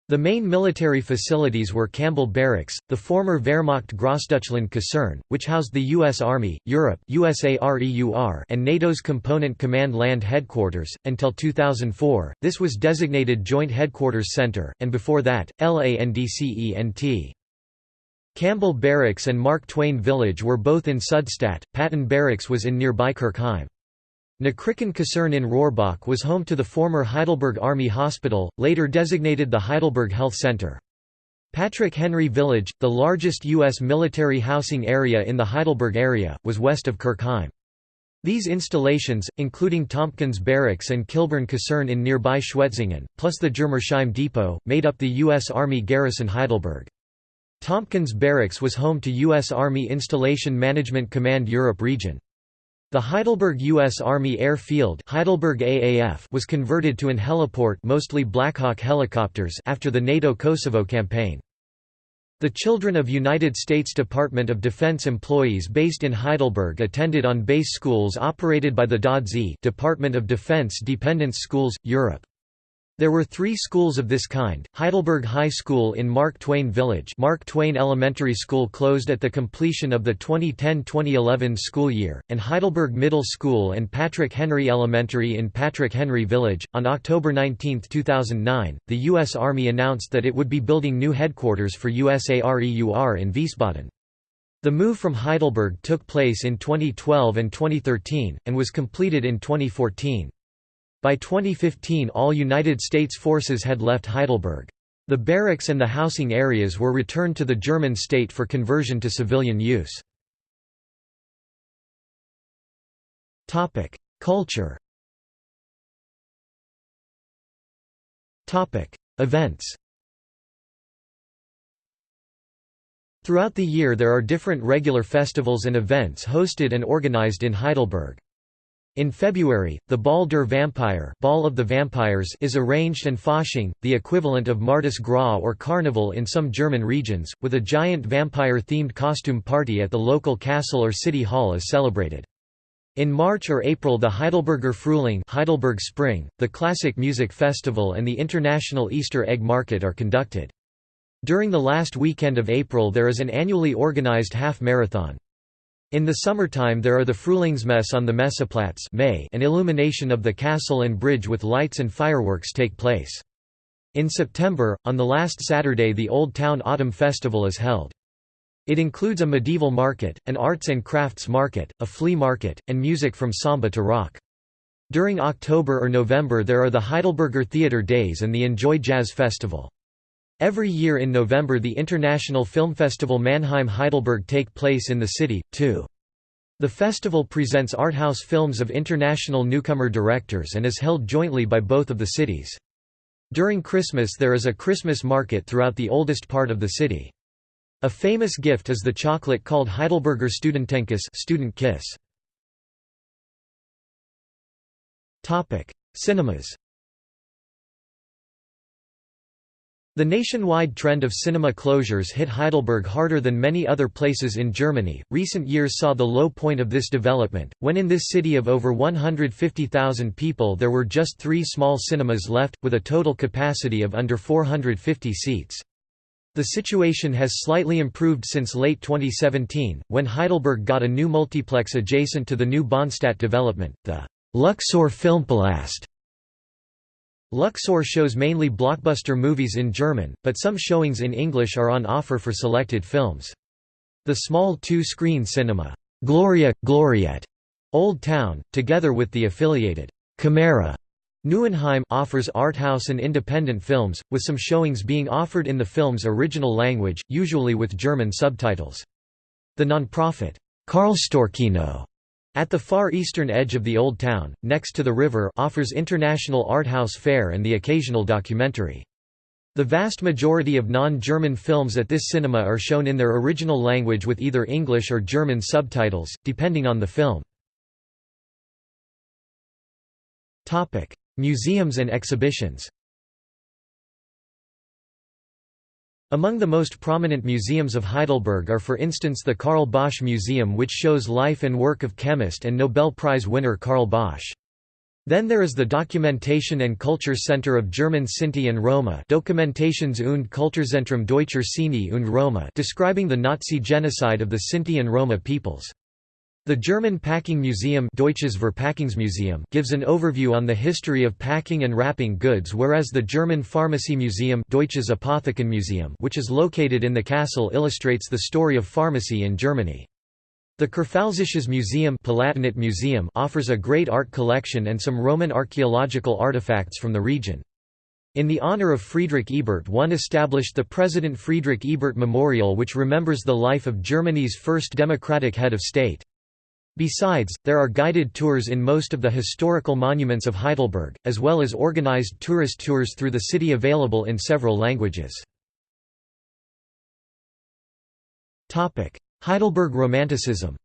The main military facilities were Campbell Barracks, the former Wehrmacht Grossdeutschland Kaserne, which housed the U.S. Army, Europe USAREUR, and NATO's Component Command Land Headquarters. Until 2004, this was designated Joint Headquarters Center, and before that, LANDCENT. Campbell Barracks and Mark Twain Village were both in Südstadt, Patton Barracks was in nearby Kirchheim. Neukirchen Kaserne in Rohrbach was home to the former Heidelberg Army Hospital, later designated the Heidelberg Health Center. Patrick Henry Village, the largest U.S. military housing area in the Heidelberg area, was west of Kirchheim. These installations, including Tompkins Barracks and Kilbourne Kaserne in nearby Schwetzingen, plus the Germersheim Depot, made up the U.S. Army garrison Heidelberg. Tompkins Barracks was home to U.S. Army Installation Management Command Europe region. The Heidelberg U.S. Army Air Field Heidelberg AAF was converted to an heliport mostly Blackhawk helicopters after the NATO-Kosovo campaign. The children of United States Department of Defense employees based in Heidelberg attended on base schools operated by the DoD Department of Defense Dependents Schools, Europe. There were three schools of this kind, Heidelberg High School in Mark Twain Village Mark Twain Elementary School closed at the completion of the 2010-2011 school year, and Heidelberg Middle School and Patrick Henry Elementary in Patrick Henry Village. On October 19, 2009, the U.S. Army announced that it would be building new headquarters for USAREUR in Wiesbaden. The move from Heidelberg took place in 2012 and 2013, and was completed in 2014. By 2015 all United States forces had left Heidelberg. The barracks and the housing areas were returned to the German state for conversion to civilian use. Culture Events Throughout the year there are different regular festivals and events hosted and organized in Heidelberg. In February, the Ball der Vampire Ball of the Vampires is arranged and Fasching, the equivalent of Mardi Gras or Carnival in some German regions, with a giant vampire-themed costume party at the local castle or city hall is celebrated. In March or April the Heidelberger Frühling Heidelberg Spring, the Classic Music Festival and the International Easter Egg Market are conducted. During the last weekend of April there is an annually organized half-marathon. In the summertime there are the Frühlingsmesse on the Messeplatz May and illumination of the castle and bridge with lights and fireworks take place. In September, on the last Saturday the Old Town Autumn Festival is held. It includes a medieval market, an arts and crafts market, a flea market, and music from samba to rock. During October or November there are the Heidelberger Theatre Days and the Enjoy Jazz Festival. Every year in November the International Film Festival Mannheim Heidelberg take place in the city, too. The festival presents arthouse films of international newcomer directors and is held jointly by both of the cities. During Christmas there is a Christmas market throughout the oldest part of the city. A famous gift is the chocolate called Heidelberger Studentenkuss student kiss. Cinemas The nationwide trend of cinema closures hit Heidelberg harder than many other places in Germany. Recent years saw the low point of this development, when in this city of over 150,000 people there were just three small cinemas left, with a total capacity of under 450 seats. The situation has slightly improved since late 2017, when Heidelberg got a new multiplex adjacent to the new Bahnstadt development, the Luxor Filmpalast. Luxor shows mainly blockbuster movies in German, but some showings in English are on offer for selected films. The small two-screen cinema, Gloria, Gloriette, Old Town, together with the affiliated Camera Neuenheim offers arthouse and independent films, with some showings being offered in the film's original language, usually with German subtitles. The non-profit Karlstorkino at the far eastern edge of the Old Town, next to the river offers international art house fare and the occasional documentary. The vast majority of non-German films at this cinema are shown in their original language with either English or German subtitles, depending on the film. Museums and exhibitions Among the most prominent museums of Heidelberg are for instance the Carl Bosch Museum which shows life and work of chemist and Nobel Prize winner Carl Bosch. Then there is the Documentation and Culture Center of German Sinti and Roma Dokumentations und Kulturzentrum Deutscher Sinti und Roma describing the Nazi genocide of the Sinti and Roma peoples. The German Packing Museum Deutsches Verpackungsmuseum gives an overview on the history of packing and wrapping goods whereas the German Pharmacy Museum Deutsches Apothekenmuseum which is located in the castle illustrates the story of pharmacy in Germany. The Kurpfälzisches Museum Palatinate Museum offers a great art collection and some Roman archaeological artifacts from the region. In the honor of Friedrich Ebert one established the President Friedrich Ebert Memorial which remembers the life of Germany's first democratic head of state. Besides, there are guided tours in most of the historical monuments of Heidelberg, as well as organized tourist tours through the city available in several languages. Heidelberg Romanticism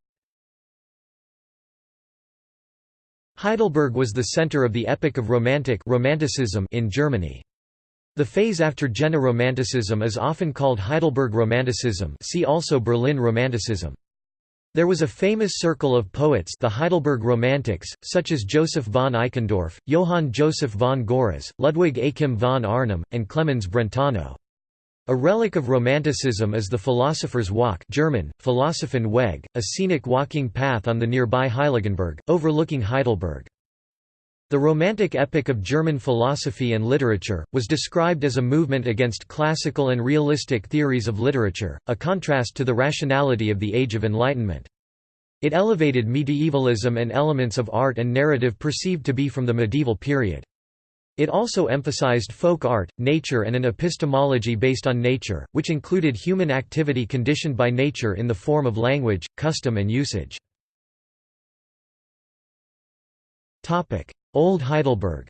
Heidelberg was the center of the epoch of Romantic Romanticism in Germany. The phase after Jena Romanticism is often called Heidelberg Romanticism see also Berlin Romanticism. There was a famous circle of poets the Heidelberg Romantics, such as Joseph von Eichendorff, Johann Joseph von Görres, Ludwig Achim von Arnim, and Clemens Brentano. A relic of Romanticism is the Philosopher's Walk German, Weg, a scenic walking path on the nearby Heiligenberg, overlooking Heidelberg. The Romantic epoch of German philosophy and literature, was described as a movement against classical and realistic theories of literature, a contrast to the rationality of the Age of Enlightenment. It elevated medievalism and elements of art and narrative perceived to be from the medieval period. It also emphasized folk art, nature and an epistemology based on nature, which included human activity conditioned by nature in the form of language, custom and usage. Old Heidelberg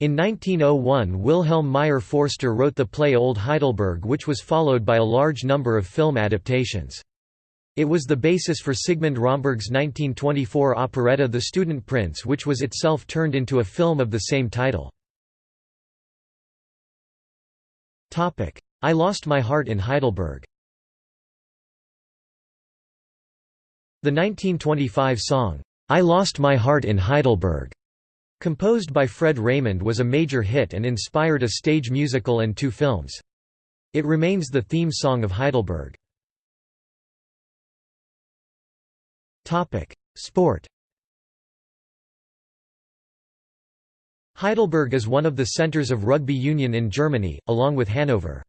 In 1901 Wilhelm Meyer-Förster wrote the play Old Heidelberg which was followed by a large number of film adaptations. It was the basis for Sigmund Romberg's 1924 operetta The Student Prince which was itself turned into a film of the same title. I Lost My Heart in Heidelberg The 1925 song, "'I Lost My Heart in Heidelberg' composed by Fred Raymond was a major hit and inspired a stage musical and two films. It remains the theme song of Heidelberg. Sport Heidelberg is one of the centers of rugby union in Germany, along with Hanover.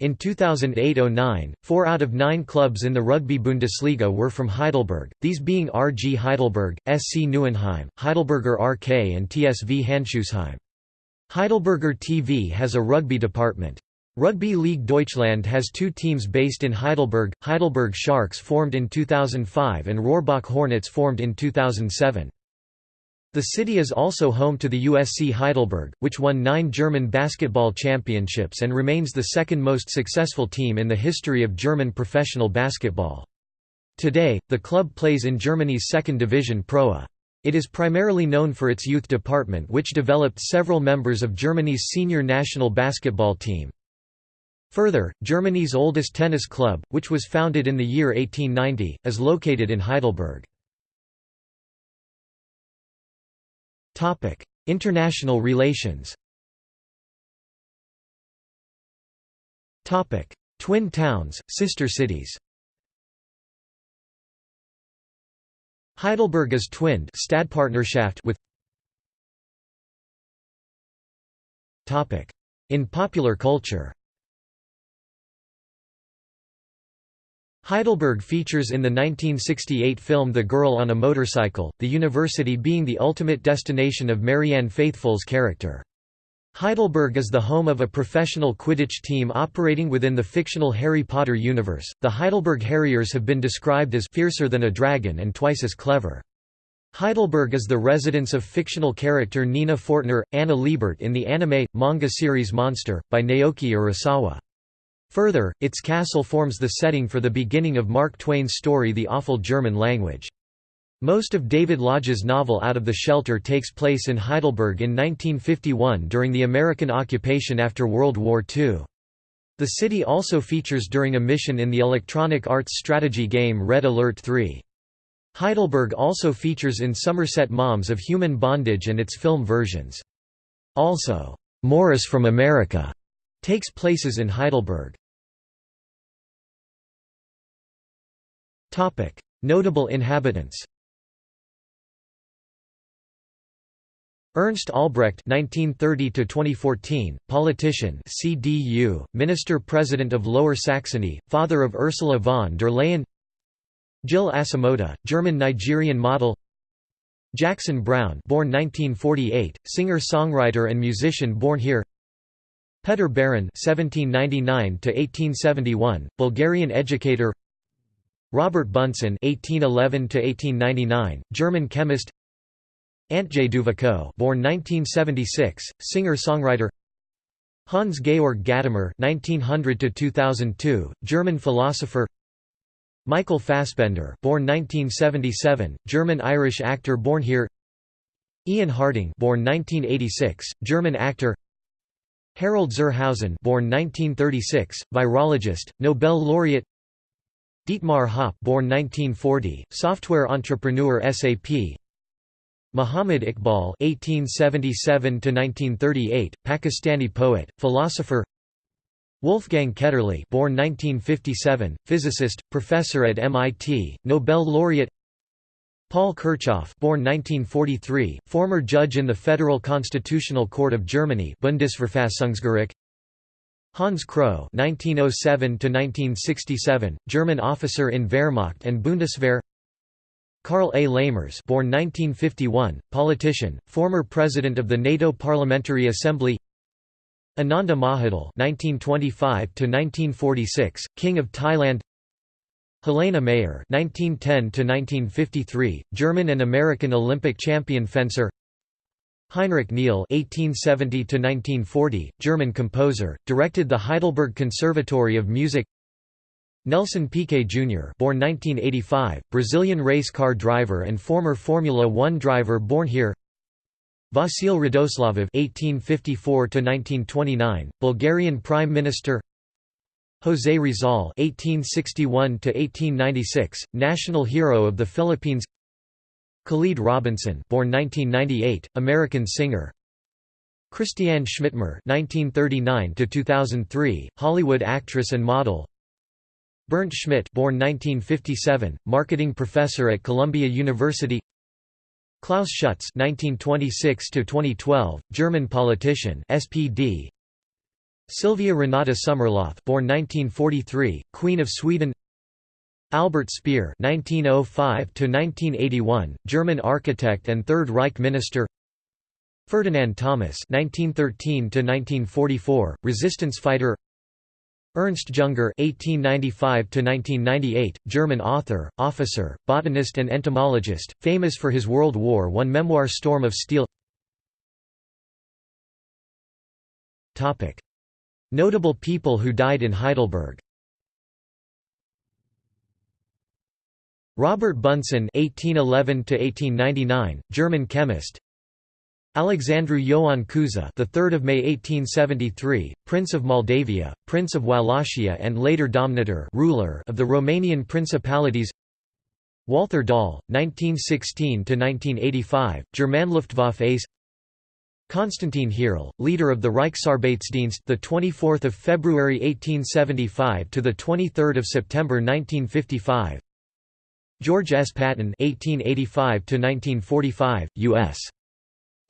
In 2008–09, four out of nine clubs in the Rugby Bundesliga were from Heidelberg, these being RG Heidelberg, SC Neuenheim, Heidelberger RK and TSV Handschuhsheim. Heidelberger TV has a rugby department. Rugby League Deutschland has two teams based in Heidelberg, Heidelberg Sharks formed in 2005 and Rohrbach Hornets formed in 2007. The city is also home to the USC Heidelberg, which won nine German basketball championships and remains the second most successful team in the history of German professional basketball. Today, the club plays in Germany's second division ProA. It is primarily known for its youth department which developed several members of Germany's senior national basketball team. Further, Germany's oldest tennis club, which was founded in the year 1890, is located in Heidelberg. International relations Twin towns, sister cities Heidelberg is twinned Stadtpartnerschaft with In popular culture Heidelberg features in the 1968 film The Girl on a Motorcycle, the university being the ultimate destination of Marianne Faithfull's character. Heidelberg is the home of a professional Quidditch team operating within the fictional Harry Potter universe. The Heidelberg Harriers have been described as fiercer than a dragon and twice as clever. Heidelberg is the residence of fictional character Nina Fortner, Anna Liebert in the anime, manga series Monster, by Naoki Urasawa. Further, its castle forms the setting for the beginning of Mark Twain's story The Awful German Language. Most of David Lodge's novel Out of the Shelter takes place in Heidelberg in 1951 during the American occupation after World War II. The city also features during a mission in the Electronic Arts strategy game Red Alert 3. Heidelberg also features in Somerset Maugham's of Human Bondage and its film versions. Also, Morris from America takes places in Heidelberg. Notable inhabitants Ernst Albrecht (1930–2014), politician, CDU, Minister-President of Lower Saxony, father of Ursula von der Leyen. Jill Asamoah, German-Nigerian model. Jackson Browne, born 1948, singer-songwriter and musician born here. Petar Beron (1799–1871), Bulgarian educator. Robert Bunsen (1811–1899), German chemist. Antje Duvekot born 1976, singer-songwriter Hans Georg Gadamer (1900–2002), German philosopher. Michael Fassbender, born 1977, German-Irish actor born here. Ian Harding, born 1986, German actor. Harald zur Hausen, born 1936, virologist, Nobel laureate. Dietmar Hopp, born 1940, software entrepreneur SAP. Muhammad Iqbal (1877–1938), Pakistani poet, philosopher. Wolfgang Ketterle, born 1957, physicist, professor at MIT, Nobel laureate. Paul Kirchhof, born 1943, former judge in the Federal Constitutional Court of Germany, Bundesverfassungsgericht. Hans Kroh (1907–1967), German officer in Wehrmacht and Bundeswehr. Karl A. Lamers born 1951, politician, former president of the NATO Parliamentary Assembly Ananda Mahidol (1925–1946), King of Thailand. Helena Mayer (1910–1953), German and American Olympic champion fencer. Heinrich Neal (1870–1940), German composer, directed the Heidelberg Conservatory of Music. Nelson Piquet Jr. born 1985, Brazilian race car driver and former Formula One driver born here Vasil Radoslavov (1854–1929), Bulgarian Prime Minister. José Rizal (1861–1896), national hero of the Philippines. Khalid Robinson, born 1998, American singer. Christiane Schmidtmer 1939 to 2003, Hollywood actress and model. Bernd Schmidt born 1957, marketing professor at Columbia University Klaus Schütz 1926 to 2012, German politician, SPD. Sylvia Renata Sommerlath, born 1943, Queen of Sweden. Albert Speer (1905–1981), German architect and Third Reich minister. Ferdinand Thomas (1913–1944), resistance fighter. Ernst Jünger (1895–1998), German author, officer, botanist, and entomologist, famous for his World War I memoir *Storm of Steel*. Topic: Notable people who died in Heidelberg. Robert Bunsen (1811–1899), German chemist. Alexandru Ioan Cuza, the 3rd of May 1873, Prince of Moldavia, Prince of Wallachia and later Domnitor ruler of the Romanian principalities. Walther Dahl, 1916 to 1985, Germanluftwaffe ace. Konstantin Hierl, leader of the Reichsarbeitsdienst, the 24th of February 1875 to the 23rd of September 1955. George S. Patton, 1885 to 1945, U.S.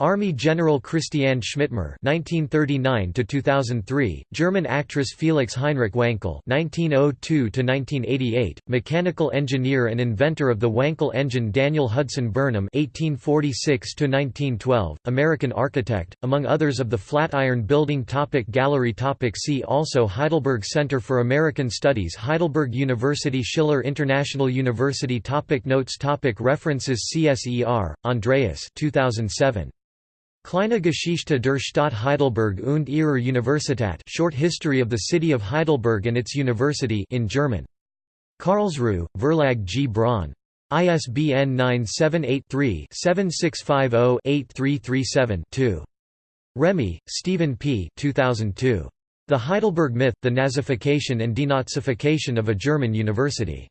Army General Christiane Schmidtmer (1939–2003), German actress Felix Heinrich Wankel (1902–1988), mechanical engineer and inventor of the Wankel engine Daniel Hudson Burnham (1846–1912), American architect, among others of the Flatiron Building. Topic Gallery. Topic See also Heidelberg Center for American Studies, Heidelberg University, Schiller International University. Topic Notes. Topic References. CSER, Andreas. 2007. Kleine Geschichte der Stadt Heidelberg und ihrer Universität Short History of the City of Heidelberg and its University in German. Karlsruhe, Verlag G. Braun. ISBN 978-3-7650-8337-2. Remy, Stephen P. 2002. The Heidelberg Myth, The Nazification and Denazification of a German University.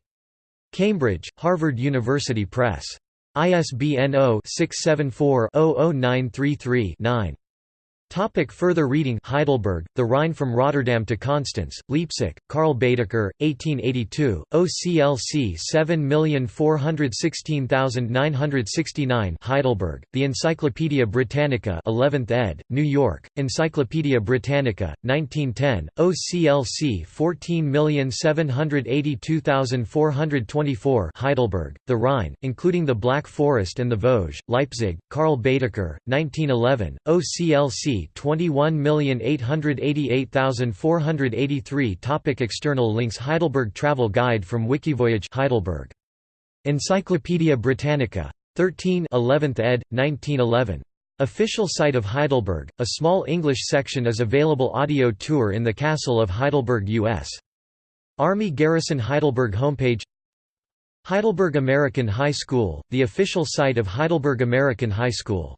Cambridge, Harvard University Press. ISBN 0-674-00933-9. Topic further reading. Heidelberg, The Rhine from Rotterdam to Constance, Leipzig, Karl Baedeker, 1882, OCLC 7416969 Heidelberg, The Encyclopædia Britannica 11th ed., New York, Encyclopædia Britannica, 1910, OCLC 14782424 Heidelberg, The Rhine, including the Black Forest and the Vosges, Leipzig, Karl Baedeker, 1911, OCLC 21888483 Topic External links Heidelberg Travel Guide from Wikivoyage Heidelberg. Encyclopædia Britannica. 13 11th ed., 1911. Official site of Heidelberg, a small English section is available audio tour in the Castle of Heidelberg U.S. Army Garrison Heidelberg homepage Heidelberg American High School, the official site of Heidelberg American High School